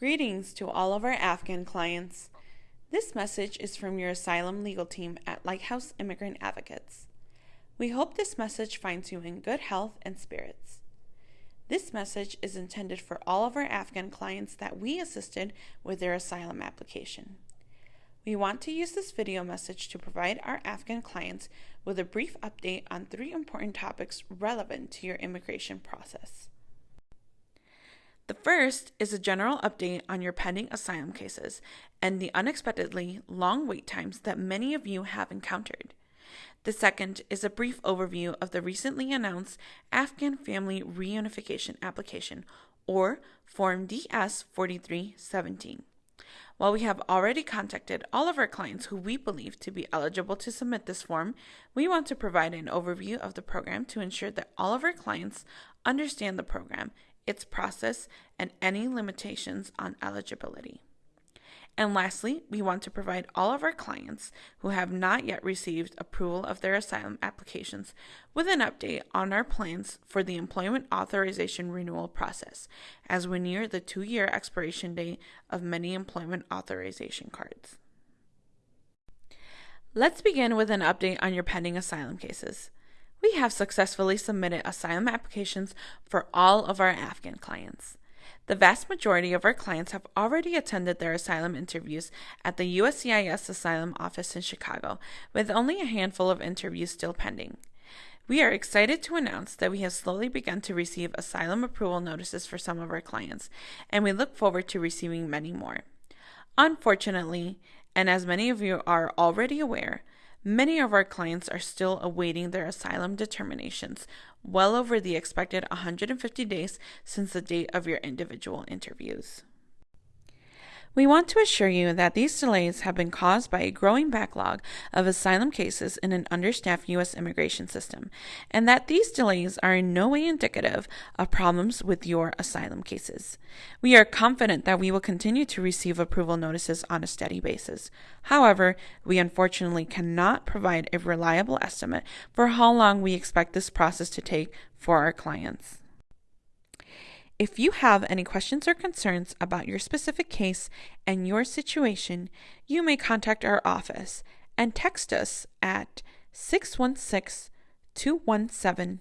Greetings to all of our Afghan clients. This message is from your asylum legal team at Lighthouse Immigrant Advocates. We hope this message finds you in good health and spirits. This message is intended for all of our Afghan clients that we assisted with their asylum application. We want to use this video message to provide our Afghan clients with a brief update on three important topics relevant to your immigration process. The first is a general update on your pending asylum cases and the unexpectedly long wait times that many of you have encountered. The second is a brief overview of the recently announced Afghan Family Reunification Application, or Form DS 4317. While we have already contacted all of our clients who we believe to be eligible to submit this form, we want to provide an overview of the program to ensure that all of our clients understand the program its process, and any limitations on eligibility. And lastly, we want to provide all of our clients who have not yet received approval of their asylum applications with an update on our plans for the employment authorization renewal process as we near the two year expiration date of many employment authorization cards. Let's begin with an update on your pending asylum cases we have successfully submitted asylum applications for all of our Afghan clients. The vast majority of our clients have already attended their asylum interviews at the USCIS Asylum Office in Chicago, with only a handful of interviews still pending. We are excited to announce that we have slowly begun to receive asylum approval notices for some of our clients, and we look forward to receiving many more. Unfortunately, and as many of you are already aware, Many of our clients are still awaiting their asylum determinations, well over the expected 150 days since the date of your individual interviews. We want to assure you that these delays have been caused by a growing backlog of asylum cases in an understaffed U.S. immigration system, and that these delays are in no way indicative of problems with your asylum cases. We are confident that we will continue to receive approval notices on a steady basis. However, we unfortunately cannot provide a reliable estimate for how long we expect this process to take for our clients. If you have any questions or concerns about your specific case and your situation, you may contact our office and text us at 616 217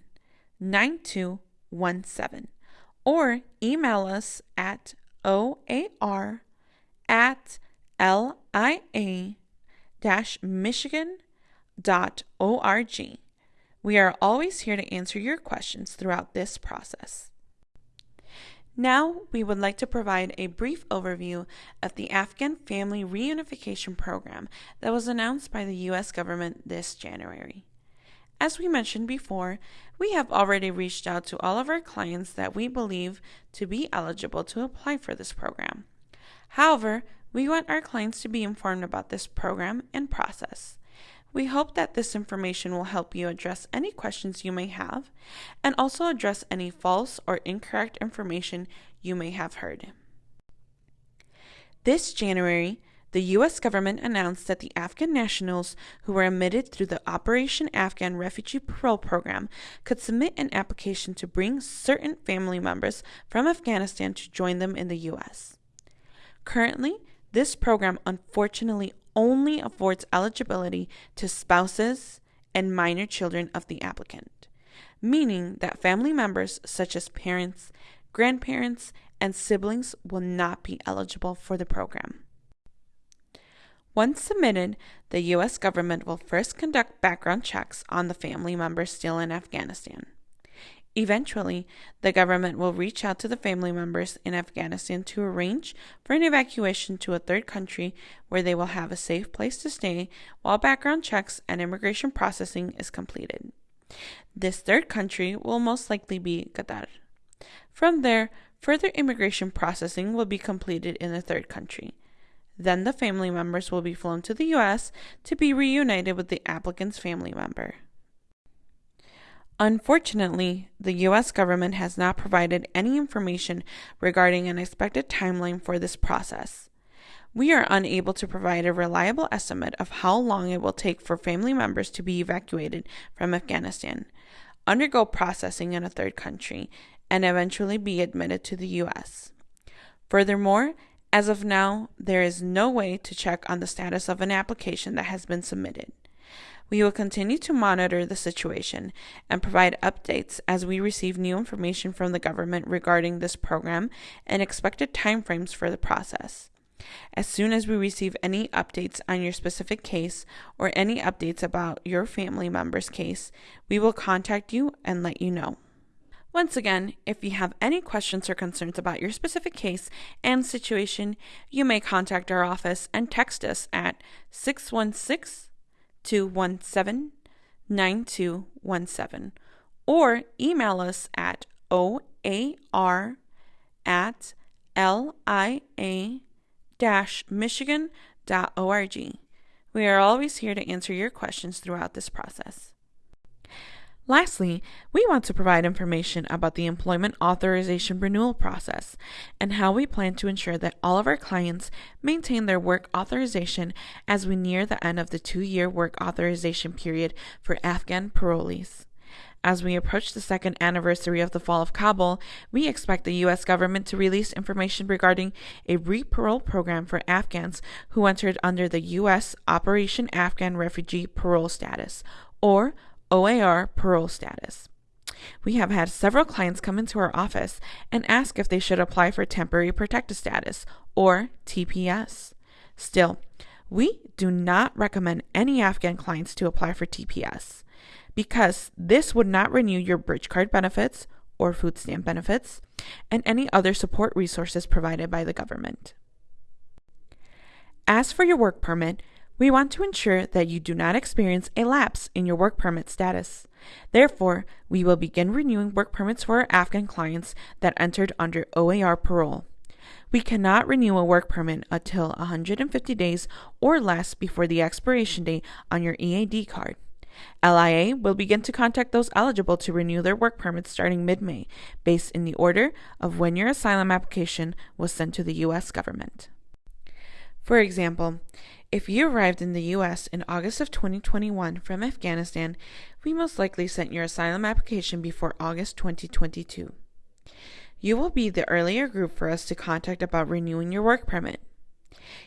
9217 or email us at oar at lia michigan.org. We are always here to answer your questions throughout this process. Now, we would like to provide a brief overview of the Afghan Family Reunification Program that was announced by the U.S. government this January. As we mentioned before, we have already reached out to all of our clients that we believe to be eligible to apply for this program. However, we want our clients to be informed about this program and process. We hope that this information will help you address any questions you may have and also address any false or incorrect information you may have heard. This January, the U.S. government announced that the Afghan nationals who were admitted through the Operation Afghan Refugee Parole Program could submit an application to bring certain family members from Afghanistan to join them in the U.S. Currently, this program unfortunately only affords eligibility to spouses and minor children of the applicant, meaning that family members such as parents, grandparents, and siblings will not be eligible for the program. Once submitted, the U.S. government will first conduct background checks on the family members still in Afghanistan. Eventually, the government will reach out to the family members in Afghanistan to arrange for an evacuation to a third country where they will have a safe place to stay while background checks and immigration processing is completed. This third country will most likely be Qatar. From there, further immigration processing will be completed in the third country. Then the family members will be flown to the U.S. to be reunited with the applicant's family member. Unfortunately, the U.S. government has not provided any information regarding an expected timeline for this process. We are unable to provide a reliable estimate of how long it will take for family members to be evacuated from Afghanistan, undergo processing in a third country, and eventually be admitted to the U.S. Furthermore, as of now, there is no way to check on the status of an application that has been submitted. We will continue to monitor the situation and provide updates as we receive new information from the government regarding this program and expected timeframes for the process. As soon as we receive any updates on your specific case or any updates about your family member's case, we will contact you and let you know. Once again, if you have any questions or concerns about your specific case and situation, you may contact our office and text us at 616 217 9217 or email us at oar at lia michigan.org. We are always here to answer your questions throughout this process. Lastly, we want to provide information about the employment authorization renewal process and how we plan to ensure that all of our clients maintain their work authorization as we near the end of the two year work authorization period for Afghan parolees. As we approach the second anniversary of the fall of Kabul, we expect the U.S. government to release information regarding a re-parole program for Afghans who entered under the U.S. Operation Afghan Refugee Parole Status, or OAR parole status. We have had several clients come into our office and ask if they should apply for temporary protected status, or TPS. Still, we do not recommend any Afghan clients to apply for TPS because this would not renew your bridge card benefits or food stamp benefits and any other support resources provided by the government. As for your work permit, we want to ensure that you do not experience a lapse in your work permit status. Therefore, we will begin renewing work permits for our Afghan clients that entered under OAR parole. We cannot renew a work permit until 150 days or less before the expiration date on your EAD card. LIA will begin to contact those eligible to renew their work permits starting mid May, based in the order of when your asylum application was sent to the U.S. government. For example, if you arrived in the U.S. in August of 2021 from Afghanistan, we most likely sent your asylum application before August 2022. You will be the earlier group for us to contact about renewing your work permit.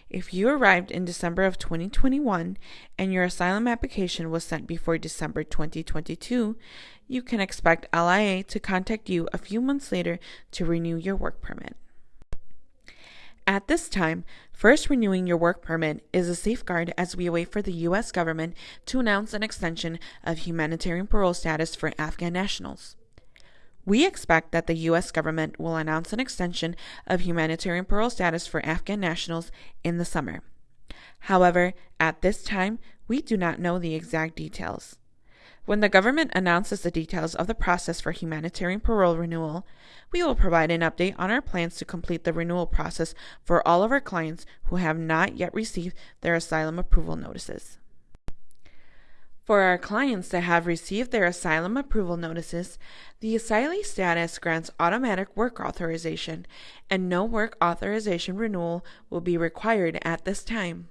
If you arrived in December of 2021 and your asylum application was sent before December 2022, you can expect LIA to contact you a few months later to renew your work permit. At this time, first renewing your work permit is a safeguard as we await for the U.S. government to announce an extension of humanitarian parole status for Afghan nationals. We expect that the U.S. government will announce an extension of humanitarian parole status for Afghan nationals in the summer. However, at this time, we do not know the exact details. When the government announces the details of the process for humanitarian parole renewal, we will provide an update on our plans to complete the renewal process for all of our clients who have not yet received their asylum approval notices. For our clients that have received their asylum approval notices, the asylee status grants automatic work authorization, and no work authorization renewal will be required at this time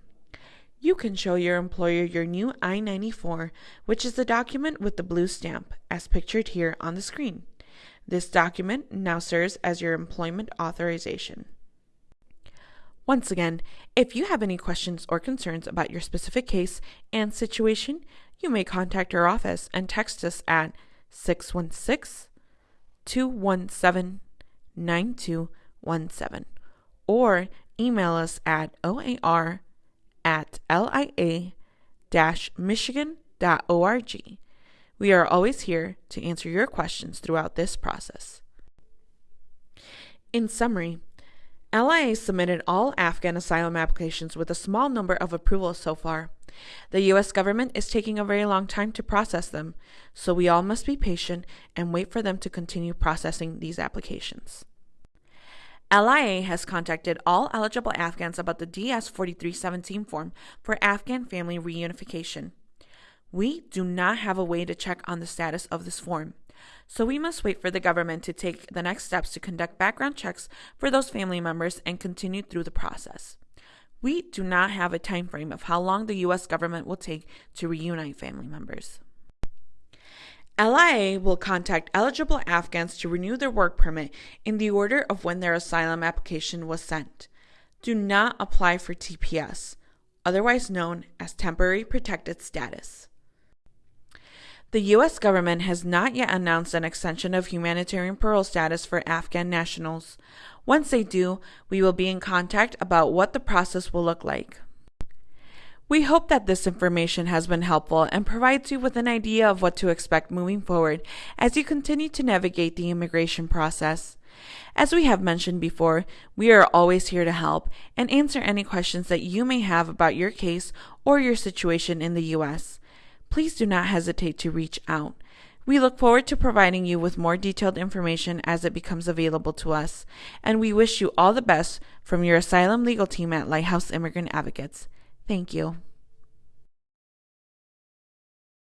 you can show your employer your new I 94, which is the document with the blue stamp, as pictured here on the screen. This document now serves as your employment authorization. Once again, if you have any questions or concerns about your specific case and situation, you may contact our office and text us at 616 217 9217 or email us at oar at lia-michigan.org. We are always here to answer your questions throughout this process. In summary, LIA submitted all Afghan asylum applications with a small number of approvals so far. The U.S. government is taking a very long time to process them, so we all must be patient and wait for them to continue processing these applications. LIA has contacted all eligible Afghans about the DS 4317 form for Afghan family reunification. We do not have a way to check on the status of this form, so we must wait for the government to take the next steps to conduct background checks for those family members and continue through the process. We do not have a time frame of how long the US government will take to reunite family members. LIA will contact eligible Afghans to renew their work permit in the order of when their asylum application was sent. Do not apply for TPS, otherwise known as Temporary Protected Status. The U.S. government has not yet announced an extension of humanitarian parole status for Afghan nationals. Once they do, we will be in contact about what the process will look like. We hope that this information has been helpful and provides you with an idea of what to expect moving forward as you continue to navigate the immigration process. As we have mentioned before, we are always here to help and answer any questions that you may have about your case or your situation in the U.S. Please do not hesitate to reach out. We look forward to providing you with more detailed information as it becomes available to us, and we wish you all the best from your asylum legal team at Lighthouse Immigrant Advocates. Thank you.